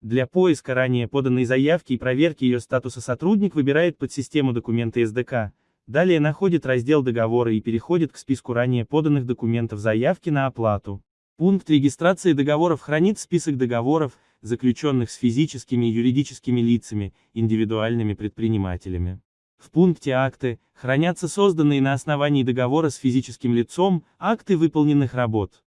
Для поиска ранее поданной заявки и проверки ее статуса сотрудник выбирает подсистему документы СДК, далее находит раздел договора и переходит к списку ранее поданных документов заявки на оплату. Пункт регистрации договоров хранит список договоров, заключенных с физическими и юридическими лицами, индивидуальными предпринимателями. В пункте «Акты» хранятся созданные на основании договора с физическим лицом акты выполненных работ.